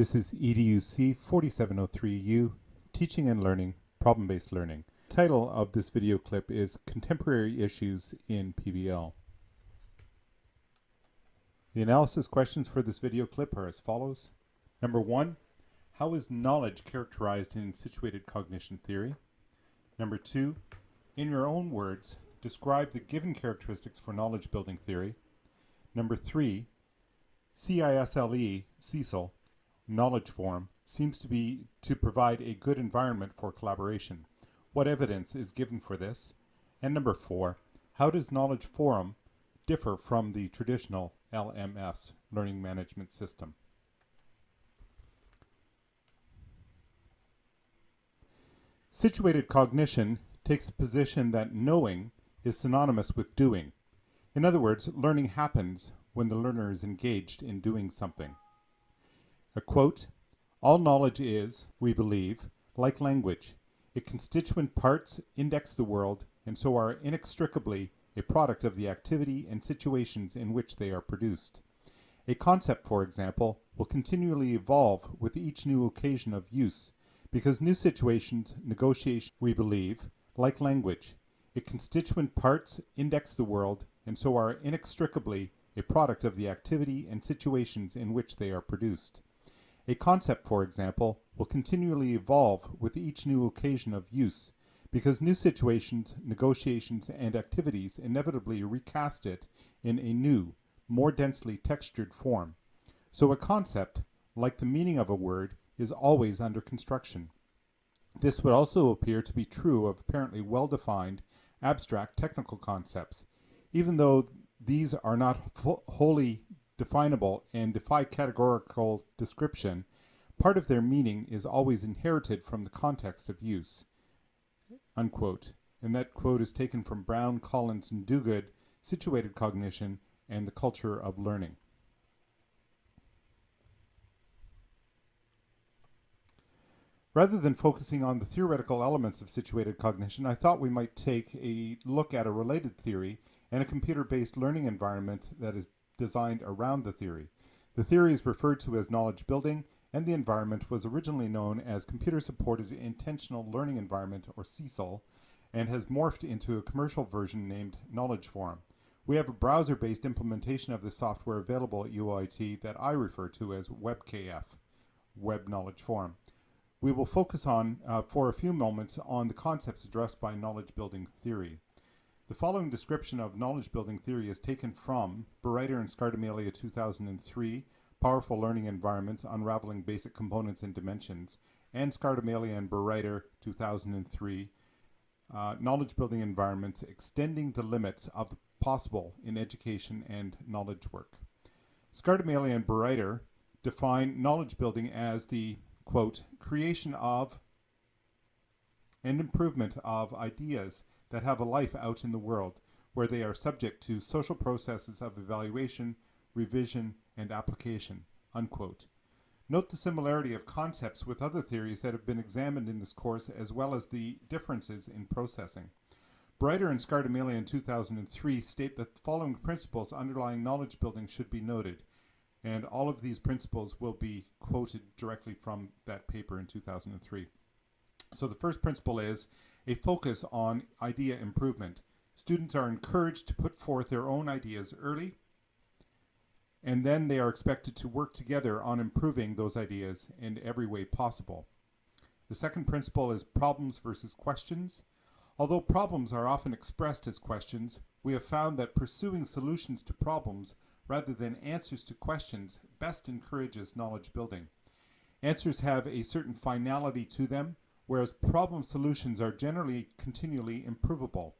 This is EDUC 4703U, Teaching and Learning, Problem-Based Learning. Title of this video clip is Contemporary Issues in PBL. The analysis questions for this video clip are as follows. Number one, how is knowledge characterized in situated cognition theory? Number two, in your own words, describe the given characteristics for knowledge building theory. Number three, CISLE, CISL, knowledge forum seems to be to provide a good environment for collaboration. What evidence is given for this? And number four, how does knowledge forum differ from the traditional LMS, learning management system? Situated cognition takes the position that knowing is synonymous with doing. In other words, learning happens when the learner is engaged in doing something. A quote, all knowledge is, we believe, like language. Its constituent parts index the world and so are inextricably a product of the activity and situations in which they are produced. A concept, for example, will continually evolve with each new occasion of use because new situations, negotiation, we believe, like language. Its constituent parts index the world and so are inextricably a product of the activity and situations in which they are produced. A concept, for example, will continually evolve with each new occasion of use because new situations, negotiations, and activities inevitably recast it in a new, more densely textured form. So a concept, like the meaning of a word, is always under construction. This would also appear to be true of apparently well-defined, abstract technical concepts, even though these are not wholly definable and defy categorical description, part of their meaning is always inherited from the context of use. Unquote. And that quote is taken from Brown, Collins, and Duguid, Situated Cognition, and the Culture of Learning. Rather than focusing on the theoretical elements of situated cognition, I thought we might take a look at a related theory and a computer-based learning environment that is designed around the theory. The theory is referred to as knowledge building, and the environment was originally known as Computer-Supported Intentional Learning Environment, or CSILE, and has morphed into a commercial version named Knowledge Forum. We have a browser-based implementation of the software available at UIT that I refer to as WebKF, Web Knowledge Forum. We will focus on, uh, for a few moments, on the concepts addressed by knowledge building theory. The following description of knowledge building theory is taken from Bereiter and Scardamalia 2003, Powerful Learning Environments, Unraveling Basic Components and Dimensions, and Scardamalia and Bereiter 2003, uh, Knowledge Building Environments, Extending the Limits of the Possible in Education and Knowledge Work. Scardamalia and Bereiter define knowledge building as the, quote, creation of and improvement of ideas that have a life out in the world, where they are subject to social processes of evaluation, revision, and application." Unquote. Note the similarity of concepts with other theories that have been examined in this course as well as the differences in processing. Bereiter and Scardamalia in 2003 state that the following principles underlying knowledge building should be noted, and all of these principles will be quoted directly from that paper in 2003. So the first principle is a focus on idea improvement. Students are encouraged to put forth their own ideas early, and then they are expected to work together on improving those ideas in every way possible. The second principle is problems versus questions. Although problems are often expressed as questions, we have found that pursuing solutions to problems rather than answers to questions best encourages knowledge building. Answers have a certain finality to them, whereas problem solutions are generally continually improvable.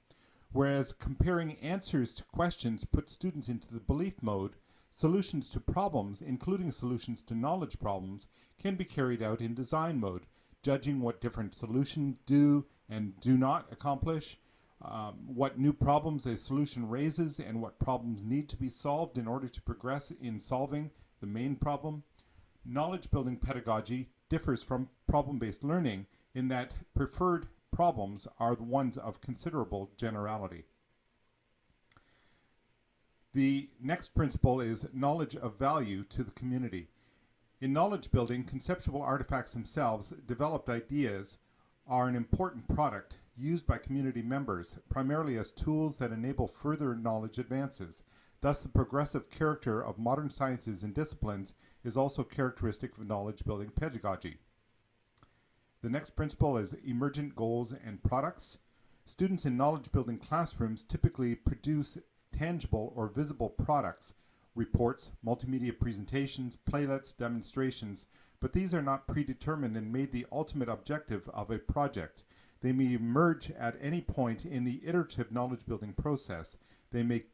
Whereas comparing answers to questions puts students into the belief mode, solutions to problems, including solutions to knowledge problems, can be carried out in design mode, judging what different solutions do and do not accomplish, um, what new problems a solution raises and what problems need to be solved in order to progress in solving the main problem. Knowledge building pedagogy differs from problem-based learning in that preferred problems are the ones of considerable generality. The next principle is knowledge of value to the community. In knowledge building, conceptual artifacts themselves, developed ideas, are an important product used by community members, primarily as tools that enable further knowledge advances. Thus, the progressive character of modern sciences and disciplines is also characteristic of knowledge building pedagogy. The next principle is emergent goals and products. Students in knowledge building classrooms typically produce tangible or visible products, reports, multimedia presentations, playlets, demonstrations, but these are not predetermined and made the ultimate objective of a project. They may emerge at any point in the iterative knowledge building process. They may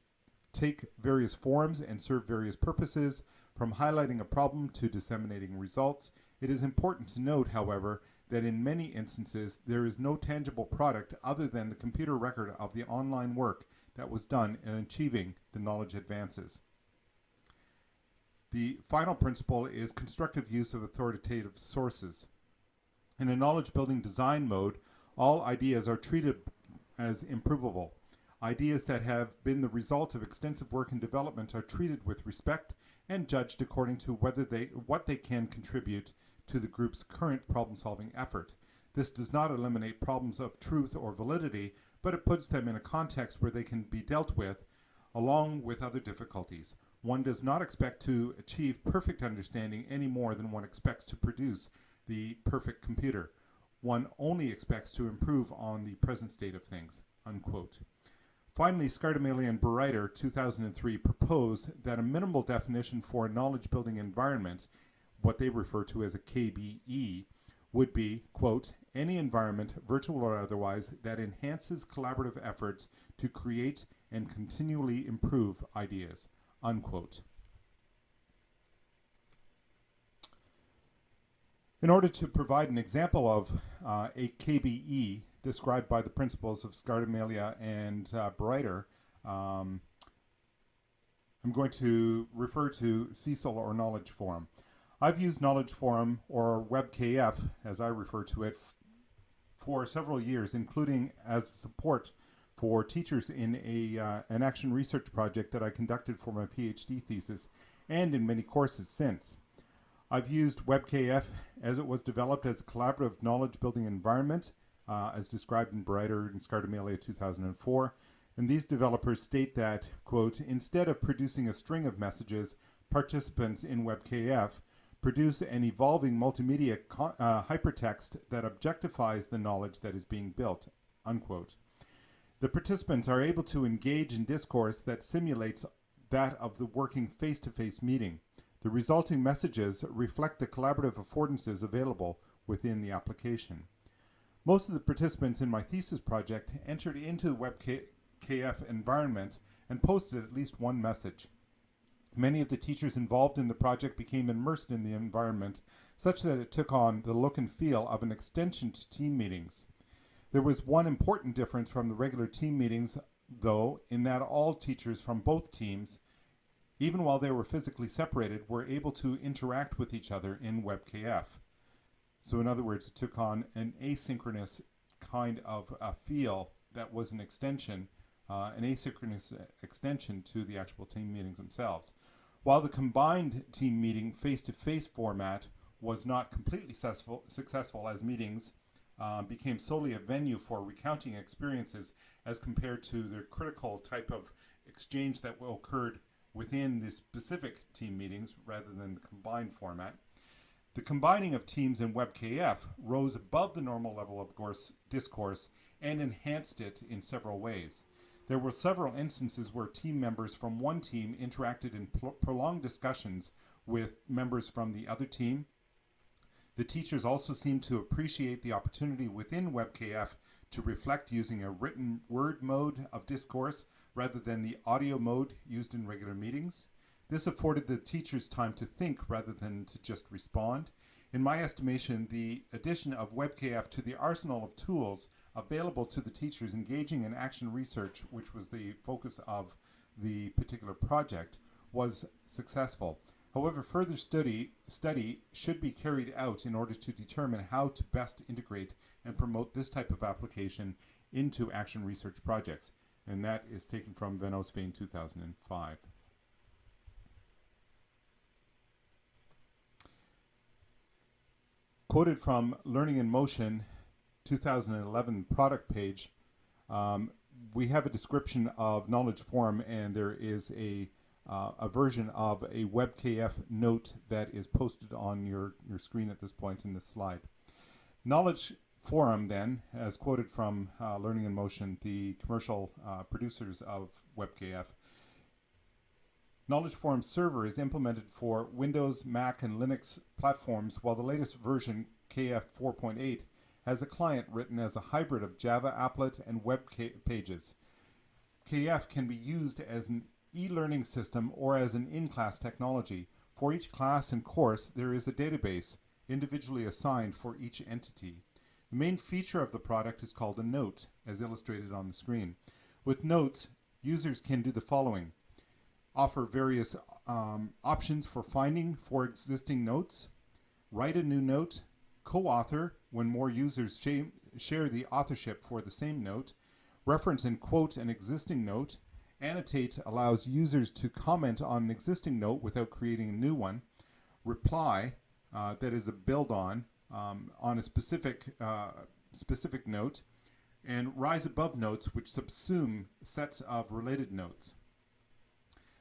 take various forms and serve various purposes, from highlighting a problem to disseminating results. It is important to note, however, that in many instances there is no tangible product other than the computer record of the online work that was done in achieving the knowledge advances. The final principle is constructive use of authoritative sources. In a knowledge building design mode, all ideas are treated as improvable. Ideas that have been the result of extensive work and development are treated with respect and judged according to whether they what they can contribute to the group's current problem-solving effort. This does not eliminate problems of truth or validity, but it puts them in a context where they can be dealt with along with other difficulties. One does not expect to achieve perfect understanding any more than one expects to produce the perfect computer. One only expects to improve on the present state of things. Unquote. Finally, Scardamalia and Bereiter, 2003, proposed that a minimal definition for a knowledge building environment, what they refer to as a KBE, would be, quote, any environment, virtual or otherwise, that enhances collaborative efforts to create and continually improve ideas, unquote. In order to provide an example of uh, a KBE, described by the principles of Scardamalia and uh, Bereiter, um, I'm going to refer to CSIL or Knowledge Forum. I've used Knowledge Forum or WebKF, as I refer to it, for several years, including as support for teachers in a, uh, an action research project that I conducted for my PhD thesis and in many courses since. I've used WebKF as it was developed as a collaborative knowledge building environment uh, as described in Bereiter and Scardamalia 2004. And these developers state that, quote, instead of producing a string of messages, participants in WebKF produce an evolving multimedia uh, hypertext that objectifies the knowledge that is being built, unquote. The participants are able to engage in discourse that simulates that of the working face-to-face -face meeting. The resulting messages reflect the collaborative affordances available within the application. Most of the participants in my thesis project entered into the WebKF environment and posted at least one message. Many of the teachers involved in the project became immersed in the environment such that it took on the look and feel of an extension to team meetings. There was one important difference from the regular team meetings, though, in that all teachers from both teams, even while they were physically separated, were able to interact with each other in WebKF. So in other words, it took on an asynchronous kind of a feel that was an extension, uh, an asynchronous extension to the actual team meetings themselves. While the combined team meeting face-to-face -face format was not completely successful, successful as meetings uh, became solely a venue for recounting experiences as compared to the critical type of exchange that occurred within the specific team meetings rather than the combined format. The combining of teams in WebKF rose above the normal level of discourse and enhanced it in several ways. There were several instances where team members from one team interacted in prolonged discussions with members from the other team. The teachers also seemed to appreciate the opportunity within WebKF to reflect using a written word mode of discourse rather than the audio mode used in regular meetings. This afforded the teachers time to think rather than to just respond. In my estimation, the addition of WebKF to the arsenal of tools available to the teachers engaging in action research, which was the focus of the particular project, was successful. However, further study, study should be carried out in order to determine how to best integrate and promote this type of application into action research projects. And that is taken from Van Oostveen 2005. quoted from Learning in Motion 2011 product page, um, we have a description of Knowledge Forum and there is a, uh, a version of a WebKF note that is posted on your, your screen at this point in this slide. Knowledge Forum then, as quoted from uh, Learning in Motion, the commercial uh, producers of WebKF, Knowledge Forum server is implemented for Windows, Mac, and Linux platforms, while the latest version, KF 4.8, has a client written as a hybrid of Java applet and web pages. KF can be used as an e-learning system or as an in-class technology. For each class and course, there is a database individually assigned for each entity. The main feature of the product is called a note, as illustrated on the screen. With notes, users can do the following offer various um, options for finding for existing notes, write a new note, co-author when more users share the authorship for the same note, reference and quote an existing note, annotate allows users to comment on an existing note without creating a new one, reply, uh, that is a build on, um, on a specific, uh, specific note, and rise above notes which subsume sets of related notes.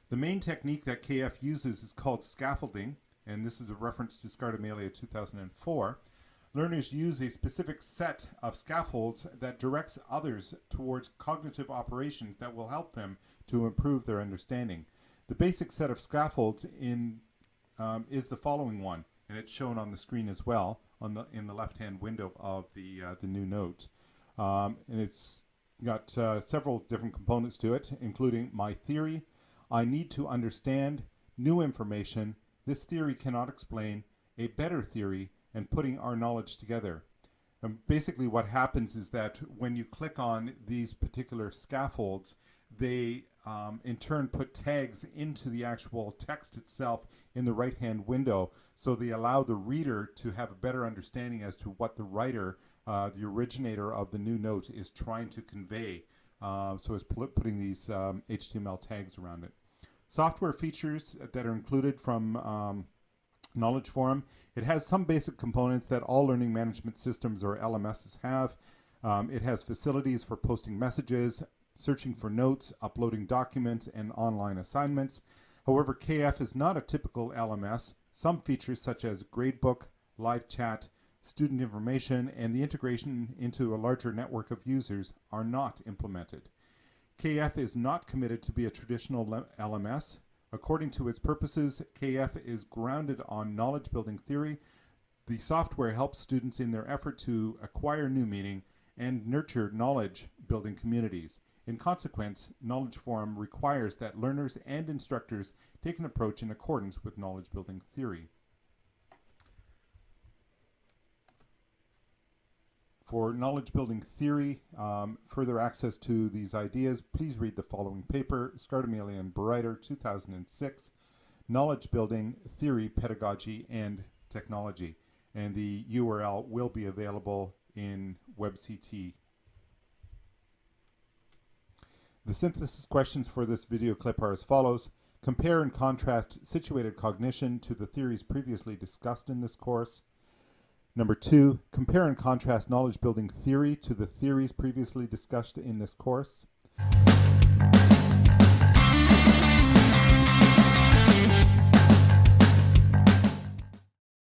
The main technique that KF uses is called scaffolding, and this is a reference to Scardamalia 2004. Learners use a specific set of scaffolds that directs others towards cognitive operations that will help them to improve their understanding. The basic set of scaffolds in um, is the following one, and it's shown on the screen as well on the in the left-hand window of the uh, the new note. Um, and it's got uh, several different components to it, including my theory, I need to understand new information. This theory cannot explain a better theory and putting our knowledge together. And basically what happens is that when you click on these particular scaffolds, they um, in turn put tags into the actual text itself in the right hand window so they allow the reader to have a better understanding as to what the writer uh, the originator of the new note is trying to convey uh, so it's putting these um, HTML tags around it. Software features that are included from um, Knowledge Forum. It has some basic components that all learning management systems or LMSs have. Um, it has facilities for posting messages, searching for notes, uploading documents, and online assignments. However, KF is not a typical LMS. Some features such as gradebook, live chat, student information, and the integration into a larger network of users are not implemented. KF is not committed to be a traditional LMS. According to its purposes, KF is grounded on knowledge building theory. The software helps students in their effort to acquire new meaning and nurture knowledge building communities. In consequence, Knowledge Forum requires that learners and instructors take an approach in accordance with knowledge building theory. For knowledge building theory, um, further access to these ideas, please read the following paper, Scardamalia and Bereiter, 2006, Knowledge Building, Theory, Pedagogy, and Technology. And the URL will be available in WebCT. The synthesis questions for this video clip are as follows. Compare and contrast situated cognition to the theories previously discussed in this course. Number two, compare and contrast knowledge building theory to the theories previously discussed in this course.